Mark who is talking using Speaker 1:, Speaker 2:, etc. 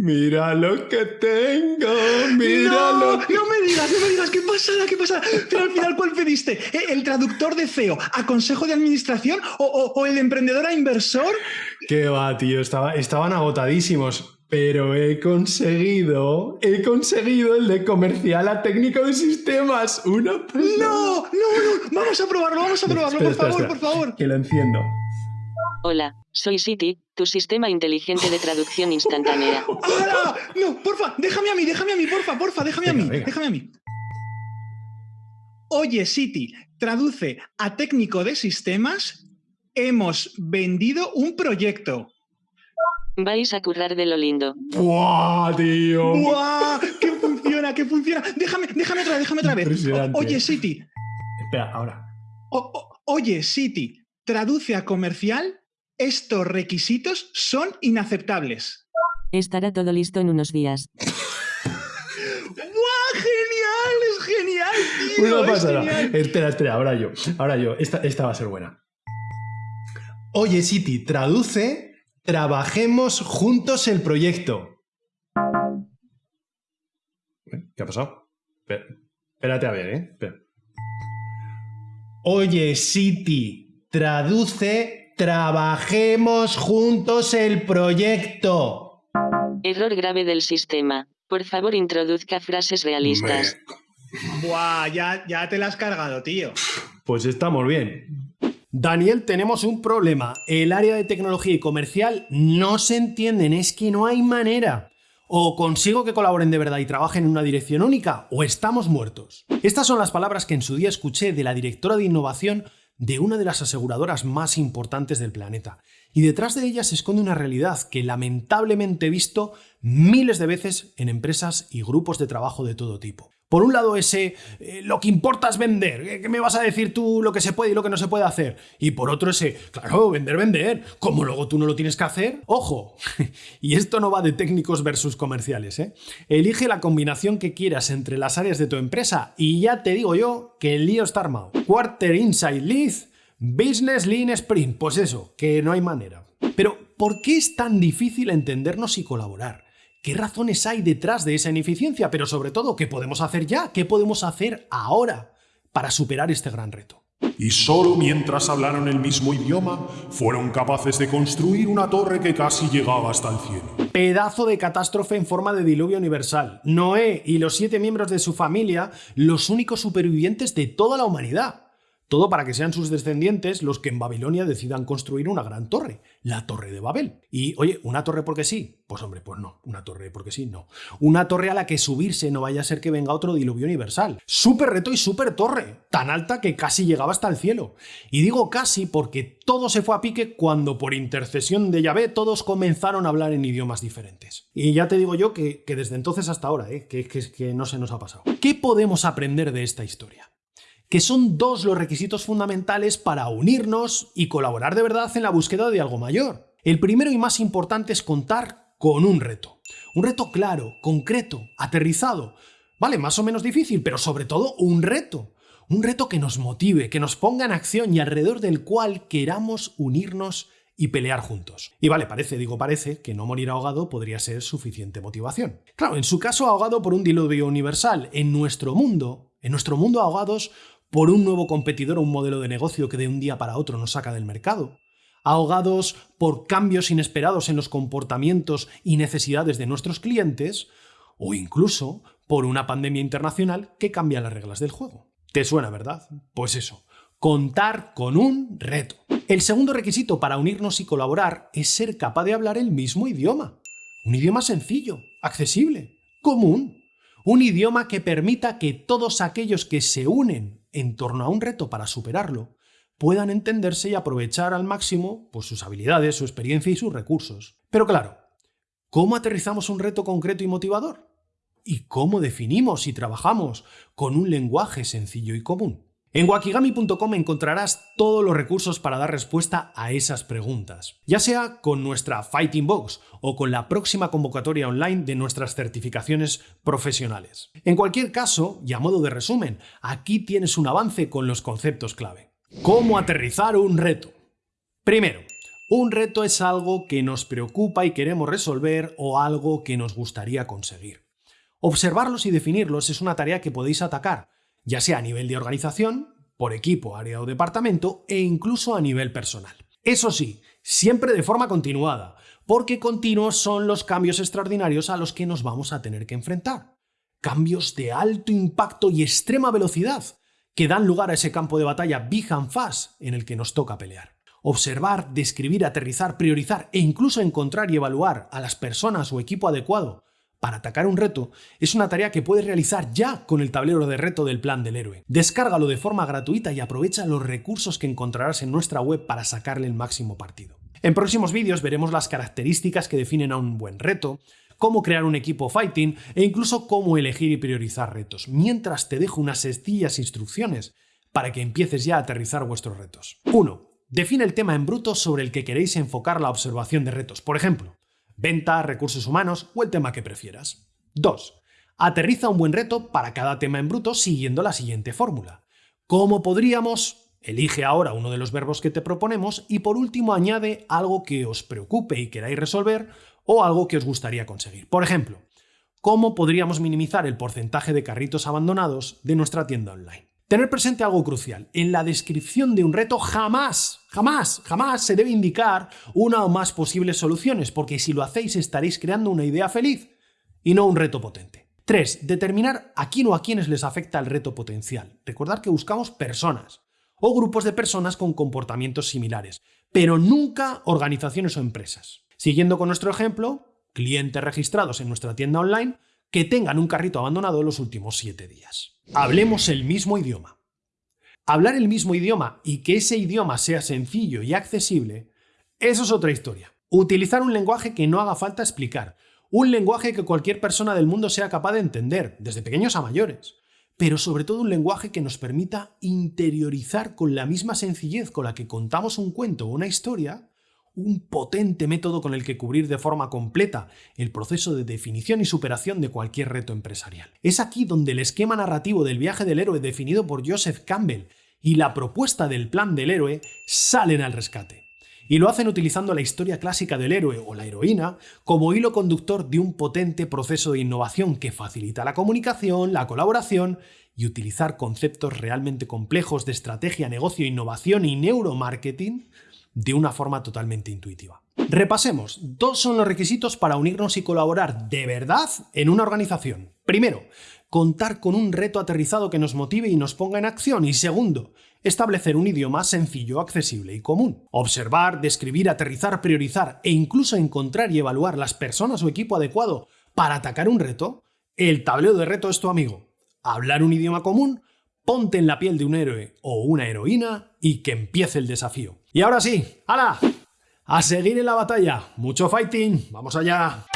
Speaker 1: Mira lo que tengo, mira
Speaker 2: no,
Speaker 1: lo que...
Speaker 2: no me digas, no me digas, qué pasada, qué pasada. Pero al final, ¿cuál pediste? ¿Eh, ¿El traductor de CEO a consejo de administración o, o- o el emprendedor a inversor?
Speaker 1: Qué va, tío, estaba, estaban agotadísimos. Pero he conseguido, he conseguido el de comercial a técnico de sistemas. Una pasada.
Speaker 2: No, no, no, vamos a probarlo, vamos a probarlo,
Speaker 1: Espera,
Speaker 2: por
Speaker 1: espera,
Speaker 2: favor,
Speaker 1: espera,
Speaker 2: por favor.
Speaker 1: Que lo enciendo.
Speaker 3: Hola, soy City, tu sistema inteligente de traducción instantánea.
Speaker 2: ¡Hala! No, porfa, déjame a mí, déjame a mí, porfa, porfa, déjame a mí,
Speaker 1: venga.
Speaker 2: déjame a mí. Oye, City, traduce a técnico de sistemas. Hemos vendido un proyecto.
Speaker 3: Vais a currar de lo lindo.
Speaker 1: ¡Buah, tío!
Speaker 2: ¡Guau! ¡Que funciona, que funciona! Déjame, déjame otra vez, déjame otra vez. O- oye, City,
Speaker 1: Espera, ahora.
Speaker 2: o- o- oye, City, traduce a comercial. Estos requisitos son inaceptables.
Speaker 3: Estará todo listo en unos días.
Speaker 2: ¡Guau! ¡Genial! ¡Es genial, tío!
Speaker 1: Una
Speaker 2: es
Speaker 1: pasada.
Speaker 2: genial.
Speaker 1: Espera, espera, ahora yo. Ahora yo. Esta, esta va a ser buena. Oye, City, traduce. Trabajemos juntos el proyecto. ¿Qué ha pasado? Espera- Espérate a ver, ¿eh? Espera. Oye, City, traduce. Trabajemos juntos el proyecto.
Speaker 3: Error grave del sistema. Por favor, introduzca frases realistas.
Speaker 2: Buah, ya, ya te la has cargado, tío.
Speaker 1: Pues estamos bien. Daniel, tenemos un problema. El área de tecnología y comercial no se entienden, es que no hay manera. O consigo que colaboren de verdad y trabajen en una dirección única, o estamos muertos. Estas son las palabras que en su día escuché de la directora de innovación de una de las aseguradoras más importantes del planeta. Y detrás de ellas se esconde una realidad que lamentablemente he visto miles de veces en empresas y grupos de trabajo de todo tipo. Por un lado ese, eh, lo que importa es vender, ¿qué qué me vas a decir tú lo que se puede y lo que no se puede hacer? Y por otro ese, claro, vender, vender, como luego tú no lo tienes que hacer, ojo, y esto no va de técnicos versus comerciales, ¿eh? Elige la combinación que quieras entre las áreas de tu empresa y ya te digo yo que el lío está armado. Quarter Inside Lead, Business Lean Sprint, pues eso, que no hay manera. Pero, ¿por qué es tan difícil entendernos y colaborar? ¿Qué razones hay detrás de esa ineficiencia? Pero sobre todo, ¿qué podemos hacer ya? ¿Qué podemos hacer ahora para superar este gran reto?
Speaker 4: Y solo mientras hablaron el mismo idioma, fueron capaces de construir una torre que casi llegaba hasta el cielo.
Speaker 1: Pedazo de catástrofe en forma de diluvio universal. Noé y los siete miembros de su familia, los únicos supervivientes de toda la humanidad. Todo para que sean sus descendientes los que en Babilonia decidan construir una gran torre, la Torre de Babel. Y, oye, ¿una torre porque sí? Pues hombre, pues no, una torre porque sí, no. Una torre a la que subirse no vaya a ser que venga otro diluvio universal. Súper reto y súper torre, tan alta que casi llegaba hasta el cielo. Y digo casi porque todo se fue a pique cuando por intercesión de Yahvé todos comenzaron a hablar en idiomas diferentes. Y ya te digo yo que, desde entonces hasta ahora, ¿eh? que no se nos ha pasado. ¿Qué podemos aprender de esta historia? Que son dos los requisitos fundamentales para unirnos y colaborar de verdad en la búsqueda de algo mayor. El primero y más importante es contar con un reto. Un reto claro, concreto, aterrizado. Vale, más o menos difícil, pero sobre todo un reto. Un reto que nos motive, que nos ponga en acción y alrededor del cual queramos unirnos y pelear juntos. Y vale, parece, digo parece, que no morir ahogado podría ser suficiente motivación. Claro, en su caso ahogado por un diluvio universal. En nuestro mundo, en nuestro mundo ahogados por un nuevo competidor o un modelo de negocio que de un día para otro nos saca del mercado, ahogados por cambios inesperados en los comportamientos y necesidades de nuestros clientes, o incluso por una pandemia internacional que cambia las reglas del juego. ¿Te suena, verdad? Pues eso, contar con un reto. El segundo requisito para unirnos y colaborar es ser capaz de hablar el mismo idioma. Un idioma sencillo, accesible, común. Un idioma que permita que todos aquellos que se unen en torno a un reto para superarlo puedan entenderse y aprovechar al máximo pues, sus habilidades, su experiencia y sus recursos. Pero claro, ¿cómo aterrizamos un reto concreto y motivador? ¿Y cómo definimos y trabajamos con un lenguaje sencillo y común? En wakigami.com encontrarás todos los recursos para dar respuesta a esas preguntas, ya sea con nuestra Fighting Box o con la próxima convocatoria online de nuestras certificaciones profesionales. En cualquier caso, y a modo de resumen, aquí tienes un avance con los conceptos clave. ¿Cómo aterrizar un reto? Primero, Un reto es algo que nos preocupa y queremos resolver o algo que nos gustaría conseguir. Observarlos y definirlos es una tarea que podéis atacar, ya sea a nivel de organización, por equipo, área o departamento e incluso a nivel personal. Eso sí, siempre de forma continuada, porque continuos son los cambios extraordinarios a los que nos vamos a tener que enfrentar. Cambios de alto impacto y extrema velocidad, que dan lugar a ese campo de batalla big and fast en el que nos toca pelear. Observar, describir, aterrizar, priorizar e incluso encontrar y evaluar a las personas o equipo adecuado para atacar un reto es una tarea que puedes realizar ya con el tablero de reto del plan del héroe. Descárgalo de forma gratuita y aprovecha los recursos que encontrarás en nuestra web para sacarle el máximo partido. En próximos vídeos veremos las características que definen a un buen reto, cómo crear un equipo fighting e incluso cómo elegir y priorizar retos, mientras te dejo unas sencillas instrucciones para que empieces ya a aterrizar vuestros retos. 1. Define el tema en bruto sobre el que queréis enfocar la observación de retos. Por ejemplo, venta, recursos humanos o el tema que prefieras. 2. Aterriza un buen reto para cada tema en bruto siguiendo la siguiente fórmula. ¿Cómo podríamos? Elige ahora uno de los verbos que te proponemos y por último añade algo que os preocupe y queráis resolver o algo que os gustaría conseguir. Por ejemplo, ¿cómo podríamos minimizar el porcentaje de carritos abandonados de nuestra tienda online? Tener presente algo crucial. En la descripción de un reto jamás, jamás, jamás se debe indicar una o más posibles soluciones, porque si lo hacéis estaréis creando una idea feliz y no un reto potente. 3. Determinar a quién o a quiénes les afecta el reto potencial. Recordar que buscamos personas o grupos de personas con comportamientos similares, pero nunca organizaciones o empresas. Siguiendo con nuestro ejemplo, clientes registrados en nuestra tienda online que tengan un carrito abandonado en los últimos 7 días. Hablemos el mismo idioma. Hablar el mismo idioma y que ese idioma sea sencillo y accesible, eso es otra historia. Utilizar un lenguaje que no haga falta explicar, un lenguaje que cualquier persona del mundo sea capaz de entender, desde pequeños a mayores, pero sobre todo un lenguaje que nos permita interiorizar con la misma sencillez con la que contamos un cuento o una historia, un potente método con el que cubrir de forma completa el proceso de definición y superación de cualquier reto empresarial. Es aquí donde el esquema narrativo del viaje del héroe definido por Joseph Campbell y la propuesta del plan del héroe salen al rescate. Y lo hacen utilizando la historia clásica del héroe o la heroína como hilo conductor de un potente proceso de innovación que facilita la comunicación, la colaboración y utilizar conceptos realmente complejos de estrategia, negocio, innovación y neuromarketing de una forma totalmente intuitiva. Repasemos, dos son los requisitos para unirnos y colaborar de verdad en una organización. Primero, contar con un reto aterrizado que nos motive y nos ponga en acción. Y segundo, establecer un idioma sencillo, accesible y común. Observar, describir, aterrizar, priorizar e incluso encontrar y evaluar las personas o equipo adecuado para atacar un reto. El tablero de reto es tu amigo. Hablar un idioma común, ponte en la piel de un héroe o una heroína y que empiece el desafío. Y ahora sí, ¡hala! A seguir en la batalla. Mucho fighting. Vamos allá.